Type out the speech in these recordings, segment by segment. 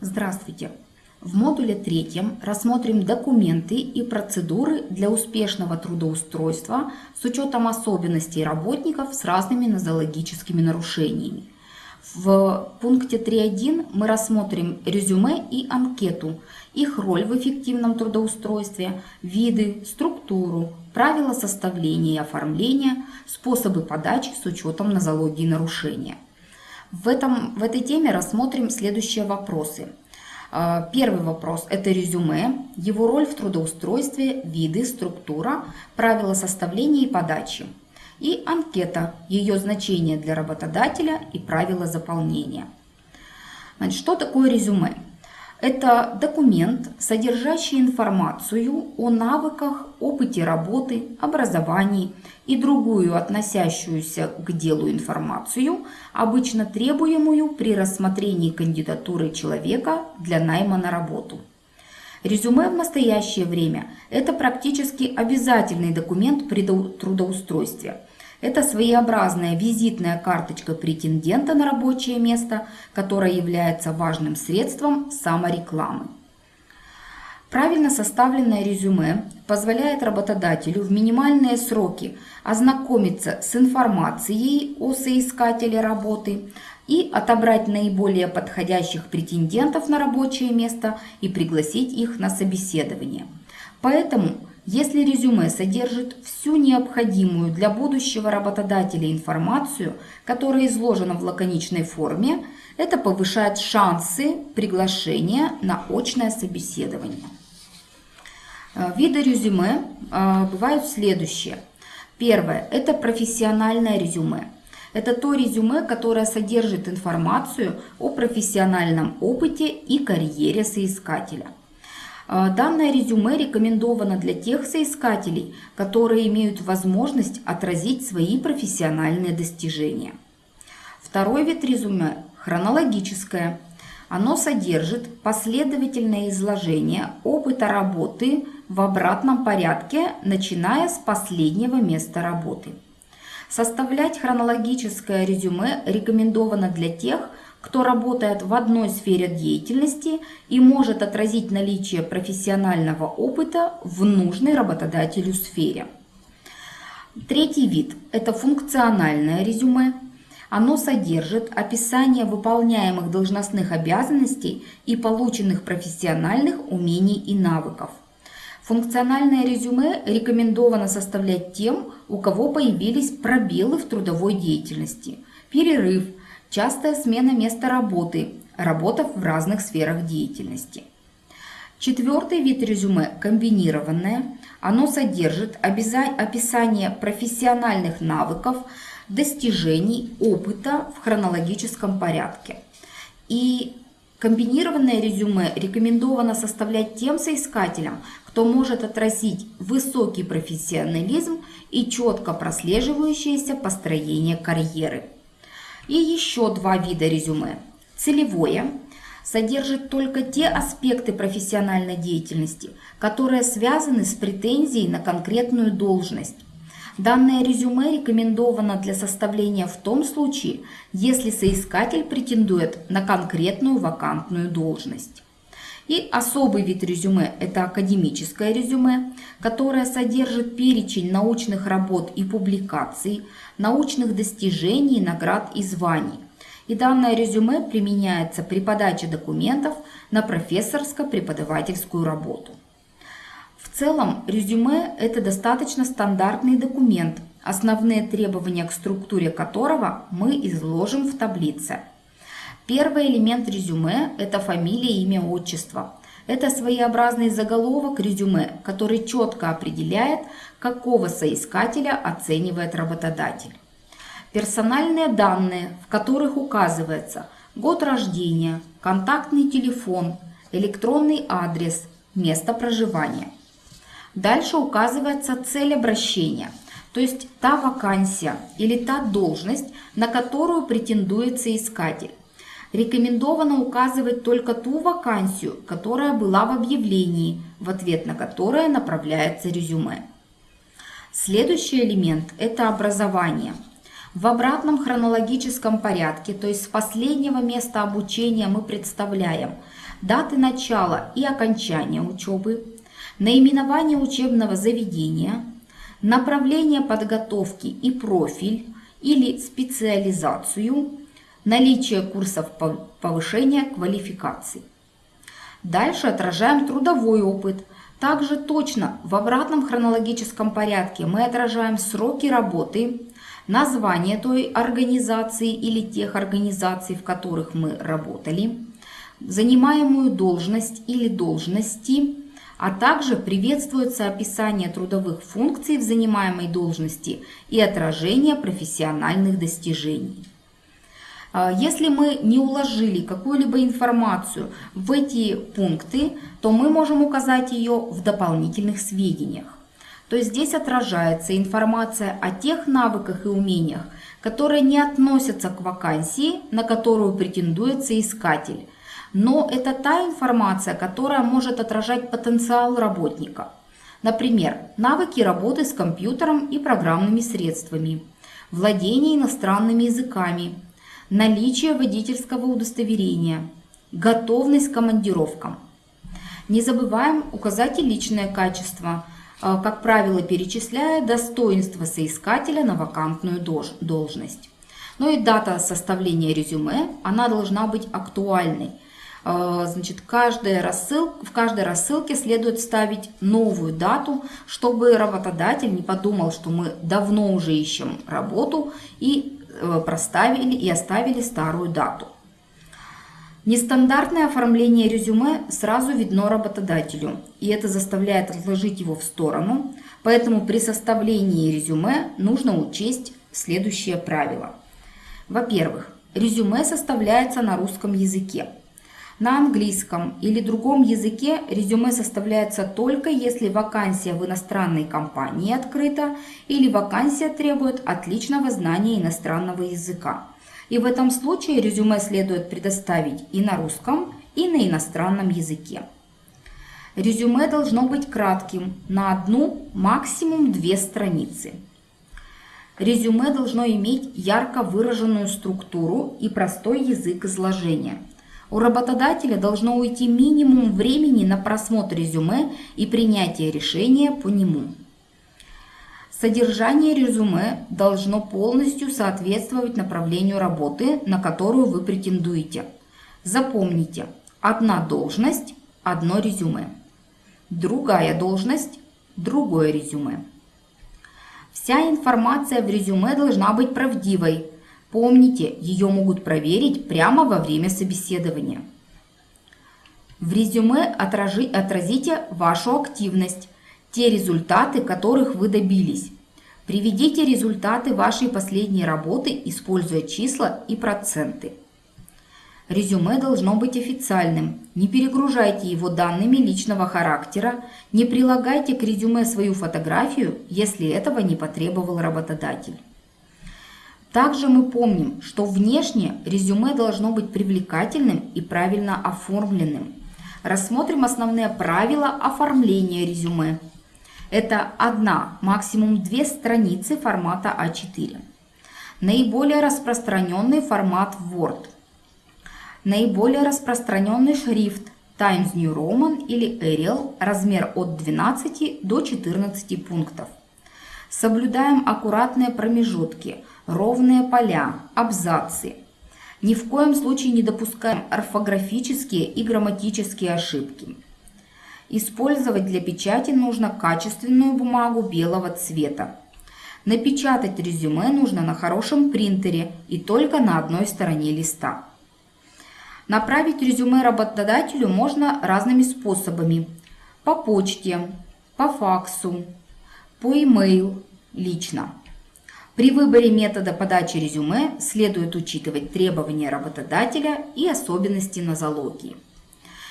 Здравствуйте! В модуле третьем рассмотрим документы и процедуры для успешного трудоустройства с учетом особенностей работников с разными нозологическими нарушениями. В пункте 3.1 мы рассмотрим резюме и анкету, их роль в эффективном трудоустройстве, виды, структуру, правила составления и оформления, способы подачи с учетом нозологии нарушения. В, этом, в этой теме рассмотрим следующие вопросы. А, первый вопрос – это резюме, его роль в трудоустройстве, виды, структура, правила составления и подачи. И анкета, ее значение для работодателя и правила заполнения. Значит, что такое резюме? Это документ, содержащий информацию о навыках, опыте работы, образовании и другую относящуюся к делу информацию, обычно требуемую при рассмотрении кандидатуры человека для найма на работу. Резюме в настоящее время – это практически обязательный документ при трудоустройстве – это своеобразная визитная карточка претендента на рабочее место, которая является важным средством саморекламы. Правильно составленное резюме позволяет работодателю в минимальные сроки ознакомиться с информацией о соискателе работы и отобрать наиболее подходящих претендентов на рабочее место и пригласить их на собеседование. Поэтому если резюме содержит всю необходимую для будущего работодателя информацию, которая изложена в лаконичной форме, это повышает шансы приглашения на очное собеседование. Э, виды резюме э, бывают следующие. Первое – это профессиональное резюме. Это то резюме, которое содержит информацию о профессиональном опыте и карьере соискателя. А, данное резюме рекомендовано для тех соискателей, которые имеют возможность отразить свои профессиональные достижения. Второй вид резюме – хронологическое. Оно содержит последовательное изложение опыта работы в обратном порядке, начиная с последнего места работы. Составлять хронологическое резюме рекомендовано для тех, кто работает в одной сфере деятельности и может отразить наличие профессионального опыта в нужной работодателю сфере. Третий вид – это функциональное резюме. Оно содержит описание выполняемых должностных обязанностей и полученных профессиональных умений и навыков. Функциональное резюме рекомендовано составлять тем, у кого появились пробелы в трудовой деятельности, перерыв, частая смена места работы, работа в разных сферах деятельности. Четвертый вид резюме – комбинированное. Оно содержит описание профессиональных навыков, достижений, опыта в хронологическом порядке. И комбинированное резюме рекомендовано составлять тем соискателям, кто может отразить высокий профессионализм и четко прослеживающееся построение карьеры. И еще два вида резюме. Целевое содержит только те аспекты профессиональной деятельности, которые связаны с претензией на конкретную должность. Данное резюме рекомендовано для составления в том случае, если соискатель претендует на конкретную вакантную должность. И особый вид резюме – это академическое резюме, которое содержит перечень научных работ и публикаций, научных достижений, наград и званий. И данное резюме применяется при подаче документов на профессорско-преподавательскую работу. В целом, резюме – это достаточно стандартный документ, основные требования к структуре которого мы изложим в таблице – Первый элемент резюме – это фамилия, имя, отчество. Это своеобразный заголовок резюме, который четко определяет, какого соискателя оценивает работодатель. Персональные данные, в которых указывается год рождения, контактный телефон, электронный адрес, место проживания. Дальше указывается цель обращения, то есть та вакансия или та должность, на которую претендует соискатель. Рекомендовано указывать только ту вакансию, которая была в объявлении, в ответ на которое направляется резюме. Следующий элемент – это образование. В обратном хронологическом порядке, то есть с последнего места обучения мы представляем даты начала и окончания учебы, наименование учебного заведения, направление подготовки и профиль или специализацию, наличие курсов повышения квалификации. Дальше отражаем трудовой опыт. Также точно в обратном хронологическом порядке мы отражаем сроки работы, название той организации или тех организаций, в которых мы работали, занимаемую должность или должности, а также приветствуется описание трудовых функций в занимаемой должности и отражение профессиональных достижений. А, если мы не уложили какую-либо информацию в эти пункты, то мы можем указать ее в дополнительных сведениях. То есть здесь отражается информация о тех навыках и умениях, которые не относятся к вакансии, на которую претендуется искатель. Но это та информация, которая может отражать потенциал работника. Например, навыки работы с компьютером и программными средствами, владение иностранными языками, наличие водительского удостоверения, готовность к командировкам. Не забываем указать и личное качество – а, как правило, перечисляя достоинства соискателя на вакантную должность. Ну и дата составления резюме, она должна быть актуальной. А, значит, каждая рассыл, в каждой рассылке следует ставить новую дату, чтобы работодатель не подумал, что мы давно уже ищем работу и проставили и оставили старую дату. Нестандартное оформление резюме сразу видно работодателю, и это заставляет отложить его в сторону, поэтому при составлении резюме нужно учесть следующие правила. Во-первых, резюме составляется на русском языке. На английском или другом языке резюме составляется только если вакансия в иностранной компании открыта или вакансия требует отличного знания иностранного языка. И в этом случае резюме следует предоставить и на русском, и на иностранном языке. Резюме должно быть кратким, на одну, максимум две страницы. Резюме должно иметь ярко выраженную структуру и простой язык изложения. У работодателя должно уйти минимум времени на просмотр резюме и принятие решения по нему. Содержание резюме должно полностью соответствовать направлению работы, на которую вы претендуете. Запомните, одна должность – одно резюме. Другая должность – другое резюме. Вся информация в резюме должна быть правдивой. Помните, ее могут проверить прямо во время собеседования. В резюме отражи, отразите вашу активность, те результаты, которых вы добились. Приведите результаты вашей последней работы, используя числа и проценты. Резюме должно быть официальным. Не перегружайте его данными личного характера, не прилагайте к резюме свою фотографию, если этого не потребовал работодатель. Также мы помним, что внешне резюме должно быть привлекательным и правильно оформленным. Рассмотрим основные правила оформления резюме. Это одна, максимум две страницы формата А4. Наиболее распространенный формат Word. Наиболее распространенный шрифт Times New Roman или Arial, размер от 12 до 14 пунктов. Соблюдаем аккуратные промежутки, ровные поля, абзацы. Ни в коем случае не допускаем орфографические и грамматические ошибки. Использовать для печати нужно качественную бумагу белого цвета. Напечатать резюме нужно на хорошем принтере и только на одной стороне листа. Направить резюме работодателю можно разными способами. По почте, по факсу, по e-mail, лично. При выборе метода подачи резюме следует учитывать требования работодателя и особенности нозологии.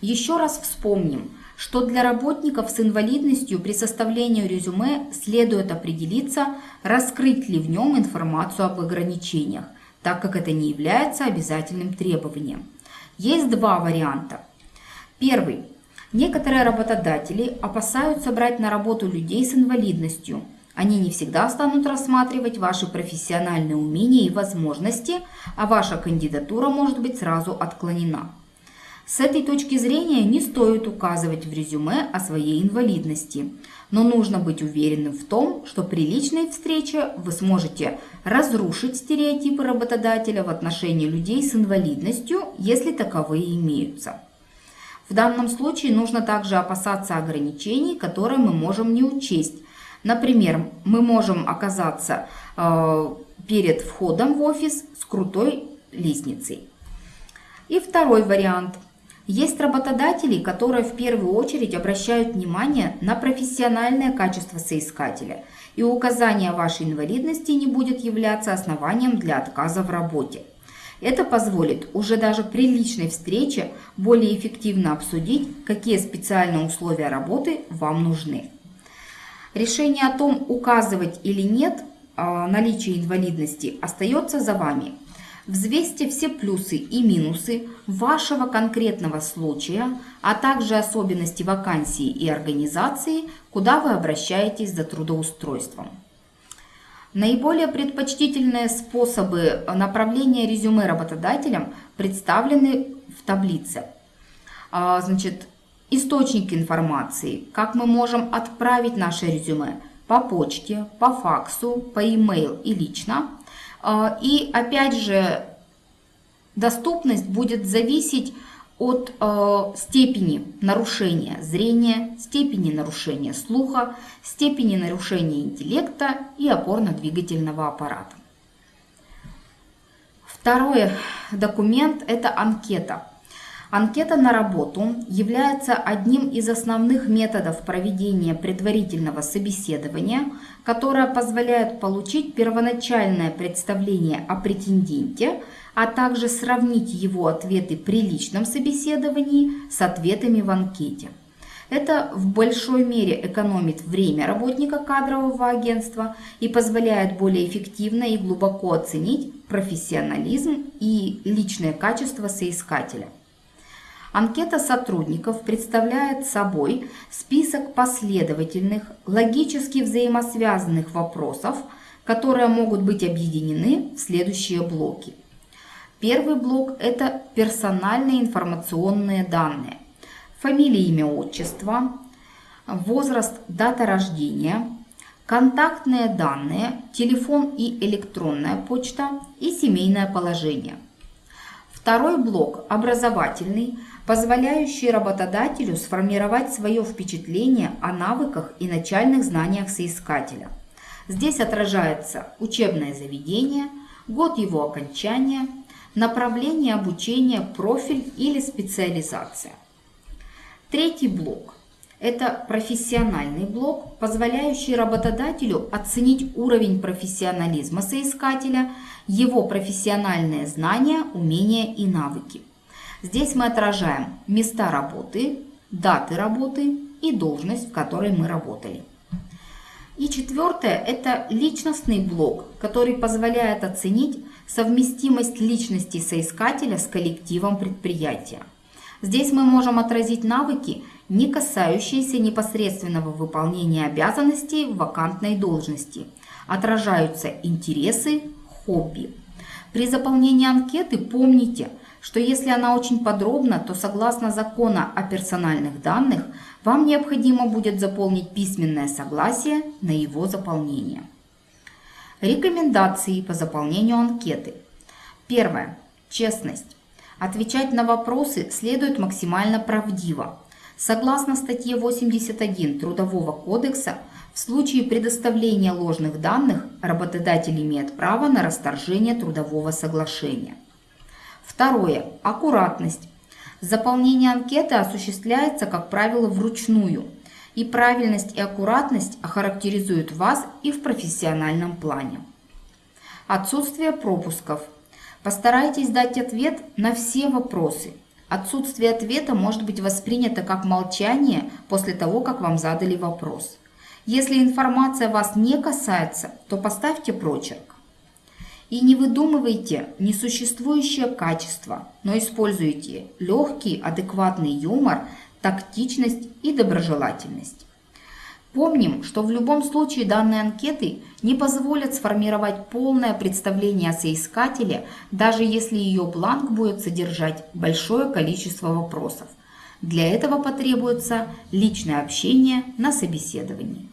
Еще раз вспомним, что для работников с инвалидностью при составлении резюме следует определиться, раскрыть ли в нем информацию об ограничениях, так как это не является обязательным требованием. Есть два варианта. Первый. Некоторые работодатели опасаются брать на работу людей с инвалидностью, Они не всегда станут рассматривать ваши профессиональные умения и возможности, а ваша кандидатура может быть сразу отклонена. С этой точки зрения не стоит указывать в резюме о своей инвалидности, но нужно быть уверенным в том, что при личной встрече вы сможете разрушить стереотипы работодателя в отношении людей с инвалидностью, если таковые имеются. В данном случае нужно также опасаться ограничений, которые мы можем не учесть. Например, мы можем оказаться э, перед входом в офис с крутой лестницей. И второй вариант – есть работодатели, которые в первую очередь обращают внимание на профессиональное качество соискателя, и указание вашей инвалидности не будет являться основанием для отказа в работе. Это позволит уже даже при личной встрече более эффективно обсудить, какие специальные условия работы вам нужны. Решение о том, указывать или нет а, наличие инвалидности, остается за вами – Взвесьте все плюсы и минусы вашего конкретного случая, а также особенности вакансии и организации, куда вы обращаетесь за трудоустройством. Наиболее предпочтительные способы направления резюме работодателям представлены в таблице. А, значит, источники информации, как мы можем отправить наше резюме по почте, по факсу, по e-mail и лично – а, и опять же, доступность будет зависеть от э, степени нарушения зрения, степени нарушения слуха, степени нарушения интеллекта и опорно-двигательного аппарата. Второй документ – это анкета. Анкета на работу является одним из основных методов проведения предварительного собеседования, которое позволяет получить первоначальное представление о претенденте, а также сравнить его ответы при личном собеседовании с ответами в анкете. Это в большой мере экономит время работника кадрового агентства и позволяет более эффективно и глубоко оценить профессионализм и личное качество соискателя. Анкета сотрудников представляет собой список последовательных, логически взаимосвязанных вопросов, которые могут быть объединены в следующие блоки. Первый блок – это персональные информационные данные. Фамилия, имя, отчество, возраст, дата рождения, контактные данные, телефон и электронная почта и семейное положение. Второй блок – образовательный, позволяющий работодателю сформировать свое впечатление о навыках и начальных знаниях соискателя. Здесь отражается учебное заведение, год его окончания, направление обучения, профиль или специализация. Третий блок – это профессиональный блок, позволяющий работодателю оценить уровень профессионализма соискателя, его профессиональные знания, умения и навыки. Здесь мы отражаем места работы, даты работы и должность, в которой мы работали. И четвертое – это личностный блок, который позволяет оценить совместимость личности соискателя с коллективом предприятия. Здесь мы можем отразить навыки, не касающиеся непосредственного выполнения обязанностей в вакантной должности. Отражаются интересы, хобби. При заполнении анкеты помните – что если она очень подробна, то согласно закона о персональных данных, вам необходимо будет заполнить письменное согласие на его заполнение. Рекомендации по заполнению анкеты. Первое. Честность. Отвечать на вопросы следует максимально правдиво. Согласно статье 81 Трудового кодекса, в случае предоставления ложных данных работодатель имеет право на расторжение трудового соглашения. Второе. Аккуратность. Заполнение анкеты осуществляется, как правило, вручную. И правильность и аккуратность охарактеризуют вас и в профессиональном плане. Отсутствие пропусков. Постарайтесь дать ответ на все вопросы. Отсутствие ответа может быть воспринято как молчание после того, как вам задали вопрос. Если информация вас не касается, то поставьте прочерк. И не выдумывайте несуществующее качество, но используйте легкий, адекватный юмор, тактичность и доброжелательность. Помним, что в любом случае данные анкеты не позволят сформировать полное представление о соискателе, даже если ее бланк будет содержать большое количество вопросов. Для этого потребуется личное общение на собеседовании.